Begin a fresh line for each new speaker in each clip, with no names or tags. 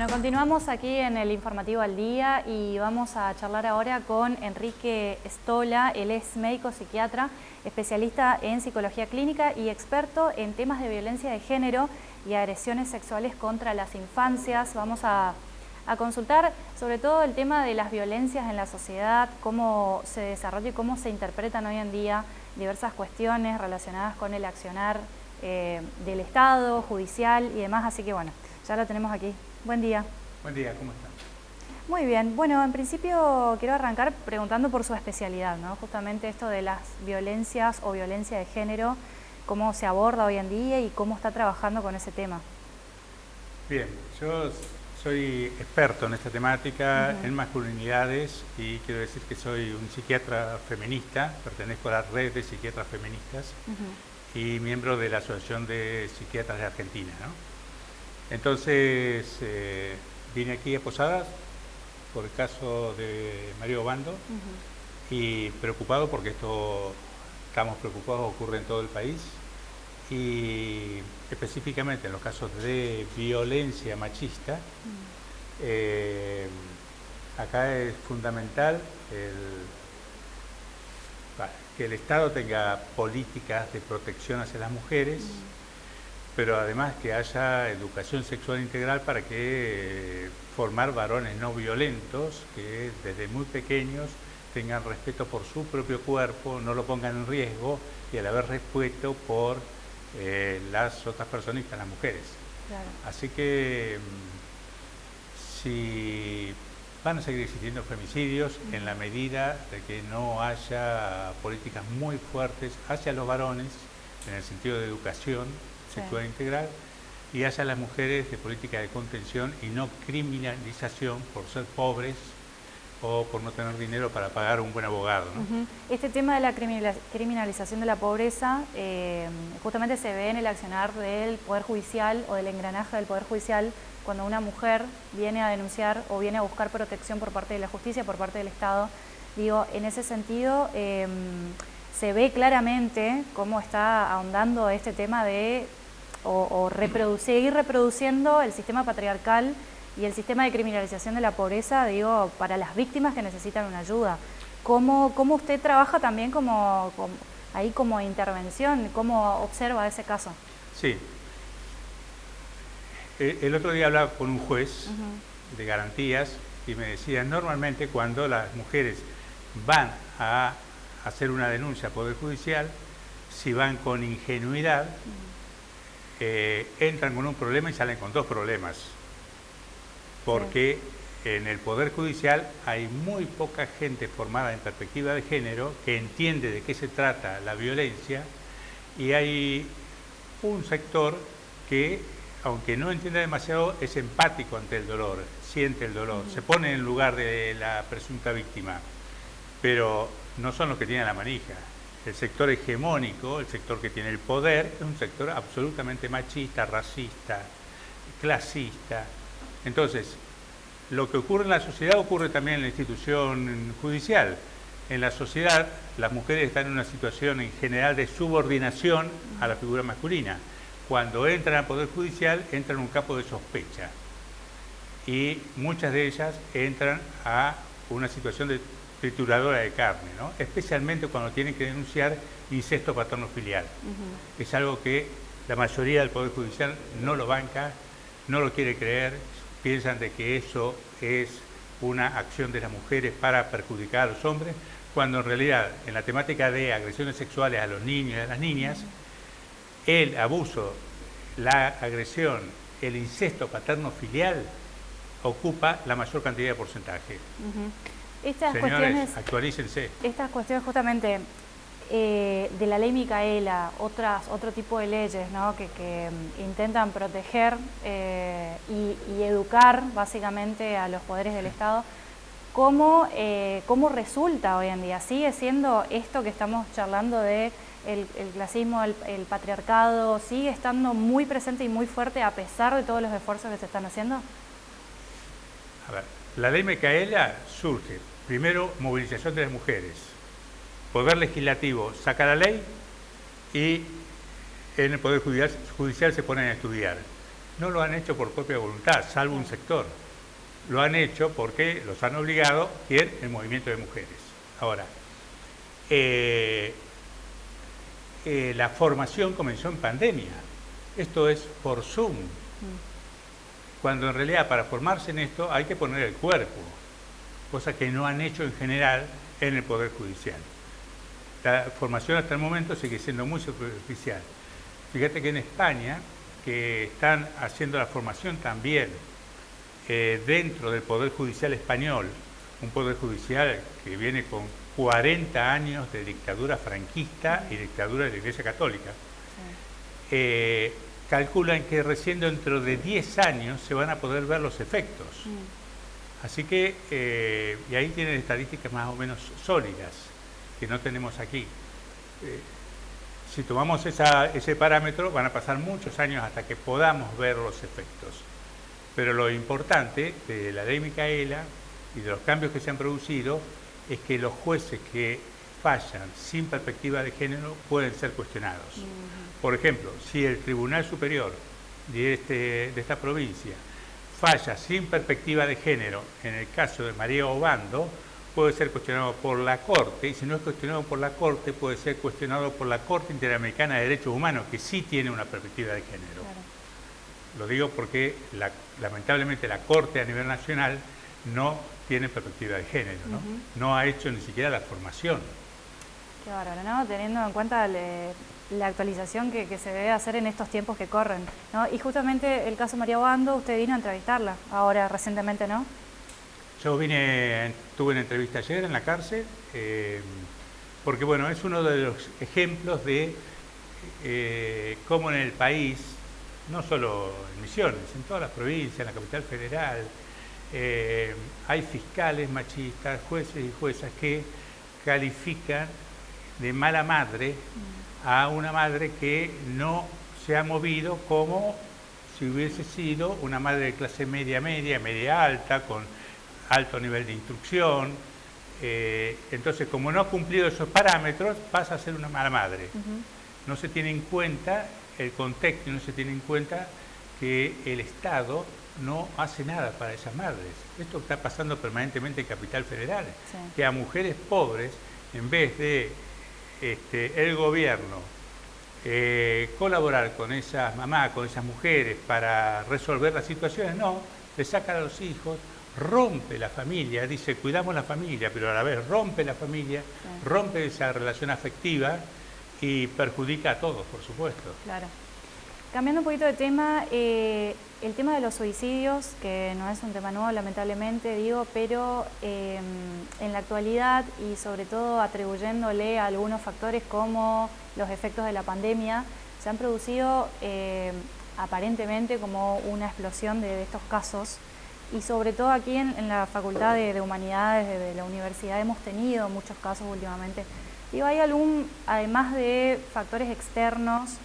Bueno, continuamos aquí en el informativo al día y vamos a charlar ahora con Enrique Estola. Él es médico psiquiatra, especialista en psicología clínica y experto en temas de violencia de género y agresiones sexuales contra las infancias. Vamos a, a consultar sobre todo el tema de las violencias en la sociedad, cómo se desarrolla y cómo se interpretan hoy en día diversas cuestiones relacionadas con el accionar eh, del Estado, judicial y demás. Así que bueno, ya lo tenemos aquí. Buen día.
Buen día, ¿cómo están?
Muy bien, bueno, en principio quiero arrancar preguntando por su especialidad, ¿no? Justamente esto de las violencias o violencia de género, cómo se aborda hoy en día y cómo está trabajando con ese tema.
Bien, yo soy experto en esta temática, en masculinidades, y quiero decir que soy un psiquiatra feminista, pertenezco a la red de psiquiatras feministas y miembro de la Asociación de Psiquiatras de Argentina, ¿no? Entonces eh, vine aquí a Posadas por el caso de Mario Bando y preocupado porque esto, estamos preocupados, ocurre en todo el país y específicamente en los casos de violencia machista, eh, acá es fundamental que el Estado tenga políticas de protección hacia las mujeres, pero además que haya educación sexual integral para que eh, formar varones no violentos que desde muy pequeños tengan respeto por su propio cuerpo, no lo pongan en riesgo y al haber respeto por eh, las otras personas y las mujeres. Así que mm, si van a seguir existiendo femicidios en la medida de que no haya políticas muy fuertes hacia los varones en el sentido de educación, sexual integral y hacia las mujeres de política de contención y no criminalización por ser pobres o por no tener dinero para pagar un buen abogado.
Este tema de la criminalización de la pobreza eh, justamente se ve en el accionar del Poder Judicial o del engranaje del Poder Judicial cuando una mujer viene a denunciar o viene a buscar protección por parte de la justicia, por parte del Estado. Digo, en ese sentido, em, se ve claramente cómo está ahondando este tema de o, reproducir, seguir reproduciendo el sistema patriarcal y el sistema de criminalización de la pobreza, digo, para las víctimas que necesitan una ayuda. ¿Cómo, cómo usted trabaja también como, ahí como intervención? ¿Cómo observa ese caso?
Sí. E, el otro día hablaba con un juez de garantías y me decía, normalmente cuando las mujeres van a hacer una denuncia al Poder Judicial, si van con ingenuidad, eh, entran con un problema y salen con dos problemas. Porque en el Poder Judicial hay muy poca gente formada en perspectiva de género que entiende de qué se trata la violencia y hay un sector que, aunque no entiende demasiado, es empático ante el dolor, siente el dolor, se pone en lugar de la presunta víctima, pero no son los que tienen la manija. El sector hegemónico, el sector que tiene el poder, es un sector absolutamente machista, racista, clasista. Entonces, lo que ocurre en la sociedad ocurre también en la institución judicial. En la sociedad, las mujeres están en una situación en general de subordinación a la figura masculina. Cuando entran al Poder Judicial, entran en un campo de sospecha. Y muchas de ellas entran a una situación de trituradora de carne, ¿no? especialmente cuando tienen que denunciar incesto paterno-filial. Es algo que la mayoría del Poder Judicial no lo banca, no lo quiere creer, piensan de que eso es una acción de las mujeres para perjudicar a los hombres, cuando en realidad en la temática de agresiones sexuales a los niños y a las niñas, el abuso, la agresión, el incesto paterno-filial ocupa la mayor cantidad de porcentaje.
Estas cuestiones,
actualícense.
Estas cuestiones justamente eh, de la ley Micaela, otras, otro tipo de leyes ¿no? que, mm, intentan proteger eh, y, educar básicamente a los poderes del Estado, ¿cómo, eh, ¿cómo resulta hoy en día? ¿Sigue siendo esto que estamos charlando de el, clasismo, el, el, patriarcado, sigue estando muy presente y muy fuerte a pesar de todos los esfuerzos que se están haciendo?
A ver, la ley Micaela surge Primero, movilización de las mujeres. Poder legislativo saca la ley y en el Poder Judicial, se ponen a estudiar. no lo han hecho por propia voluntad, salvo un sector. Lo han hecho porque los han obligado, ¿quién? El movimiento de mujeres. Ahora, eh, eh, la formación comenzó en pandemia. Esto es por Zoom. Cuando en realidad para formarse en esto hay que poner el cuerpo, cosa que no han hecho en general en el Poder Judicial. La formación hasta el momento sigue siendo muy superficial. Fíjate que en España, que están haciendo la formación también eh, dentro del Poder Judicial español, un Poder Judicial que viene con 40 años de dictadura franquista y dictadura de la Iglesia Católica, eh, calculan que recién dentro de 10 años se van a poder ver los efectos. Mm. Así que, eh, y ahí tienen estadísticas más o menos sólidas que no tenemos aquí. Eh, si tomamos ese parámetro, van a pasar muchos años hasta que podamos ver los efectos. Pero lo importante de la ley Micaela y de los cambios que se han producido es que los jueces que fallan sin perspectiva de género pueden ser cuestionados. Por ejemplo, si el Tribunal Superior de, este, de esta provincia falla sin perspectiva de género en el caso de María Obando, puede ser cuestionado por la Corte, y si no es cuestionado por la Corte, puede ser cuestionado por la Corte Interamericana de Derechos Humanos, que sí tiene una perspectiva de género. Lo digo porque lamentablemente la Corte a nivel nacional no tiene perspectiva de género, ¿no? No ha hecho ni siquiera la formación.
Qué ¿no? Teniendo en cuenta la actualización que, se debe hacer en estos tiempos que corren, ¿no? Y justamente el caso María Bando, usted vino a entrevistarla ahora recientemente, ¿no?
Yo vine, tuve una entrevista ayer en la cárcel, eh, porque bueno, es uno de los ejemplos de eh, cómo en el país, no solo en Misiones, en todas las provincias, en la capital federal, eh, hay fiscales machistas, jueces y juezas que califican de mala madre a una madre que no se ha movido como si hubiese sido una madre de clase media, media, media alta, con alto nivel de instrucción. Eh, entonces, como no ha cumplido esos parámetros, pasa a ser una mala madre. No se tiene en cuenta el contexto, no se tiene en cuenta que el Estado no hace nada para esas madres. Esto está pasando permanentemente en Capital Federal, que a mujeres pobres, en vez de este, el gobierno eh, colaborar con esas mamás, con esas mujeres para resolver las situaciones, no, le sacan a los hijos, rompe la familia, dice cuidamos la familia, pero a la vez rompe la familia, rompe esa relación afectiva y perjudica a todos, por supuesto.
Claro. Cambiando un poquito de tema, eh, el tema de los suicidios, que no es un tema nuevo lamentablemente, digo, pero em, en la actualidad y sobre todo atribuyéndole a algunos factores como los efectos de la pandemia, se han producido em, aparentemente como una explosión de estos casos y sobre todo aquí en, la Facultad de, Humanidades de, la universidad hemos tenido muchos casos últimamente. Digo, ¿hay algún, además de factores externos,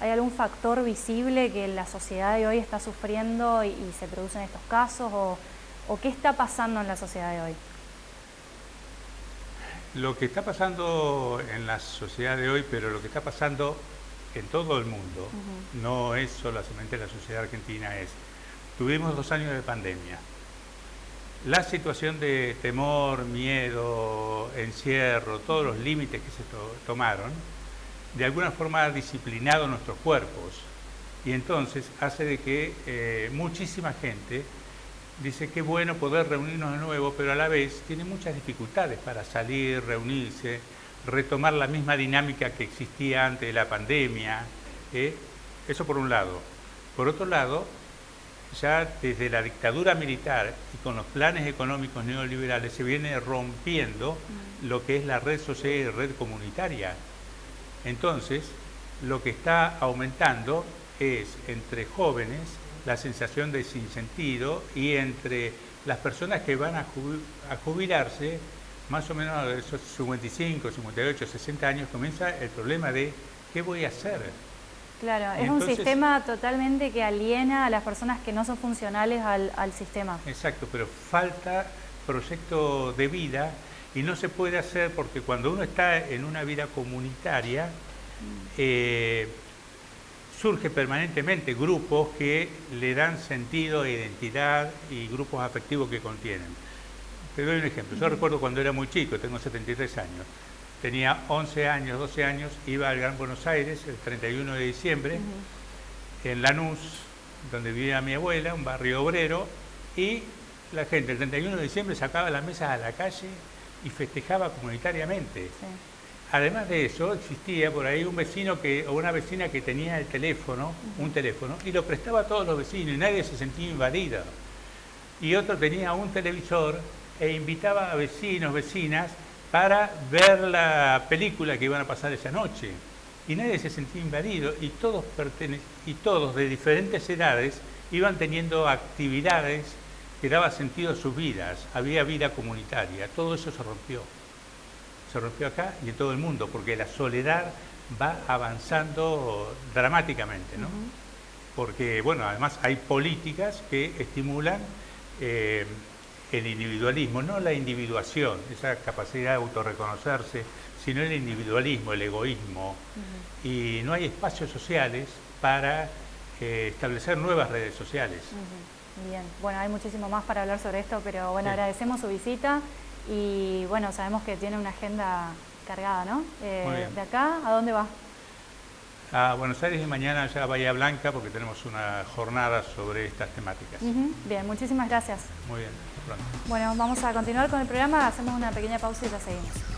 hay algún factor visible que la sociedad de hoy está sufriendo y, se producen estos casos o, qué está pasando en la sociedad de hoy?
Lo que está pasando en la sociedad de hoy, pero lo que está pasando en todo el mundo, no es solamente en la sociedad argentina, es Tuvimos dos años de pandemia. La situación de temor, miedo, encierro, todos los límites que se tomaron, de alguna forma ha disciplinado nuestros cuerpos y entonces hace de que eh, muchísima gente dice que bueno poder reunirnos de nuevo, pero a la vez tiene muchas dificultades para salir, reunirse, retomar la misma dinámica que existía antes de la pandemia. ¿eh? Eso por un lado. Por otro lado, ya desde la dictadura militar y con los planes económicos neoliberales se viene rompiendo mm. lo que es la red social y red comunitaria. Entonces, lo que está aumentando es entre jóvenes la sensación de sinsentido y entre las personas que van a, jubilarse, más o menos a esos 55, 58, 60 años, comienza el problema de ¿qué voy a hacer?
Claro, es un sistema totalmente que aliena a las personas que no son funcionales al, sistema.
Exacto, pero falta proyecto de vida y no se puede hacer porque cuando uno está en una vida comunitaria, mm. eh, surge permanentemente grupos que le dan sentido e identidad y grupos afectivos que contienen. Te doy un ejemplo. Yo recuerdo cuando era muy chico, tengo 73 años, tenía 11 años, 12 años, iba al Gran Buenos Aires el 31 de diciembre, en Lanús, donde vivía mi abuela, un barrio obrero, y la gente el 31 de diciembre sacaba las mesas a la calle y festejaba comunitariamente. Además de eso, existía por ahí un vecino que, o una vecina que tenía el teléfono, un teléfono, y lo prestaba a todos los vecinos y nadie se sentía invadido. Y otro tenía un televisor e invitaba a vecinos, vecinas, para ver la película que iban a pasar esa noche. Y nadie se sentía invadido y todos, y todos de diferentes edades iban teniendo actividades que daban sentido a sus vidas. Había vida comunitaria. Todo eso se rompió se rompió acá y en todo el mundo, porque la soledad va avanzando dramáticamente, ¿no? Porque, bueno, además hay políticas que estimulan eh, el individualismo, no la individuación, esa capacidad de autorreconocerse, sino el individualismo, el egoísmo. Y no hay espacios sociales para eh, establecer nuevas redes sociales.
Bien, bueno, hay muchísimo más para hablar sobre esto, pero bueno, agradecemos su visita y bueno, sabemos que tiene una agenda cargada, ¿no? Eh, de acá, ¿a dónde va?
A Buenos Aires y mañana ya a Bahía Blanca porque tenemos una jornada sobre estas temáticas.
Bien, muchísimas gracias.
Muy bien,
pronto. Bueno, vamos a continuar con el programa, hacemos una pequeña pausa y ya seguimos.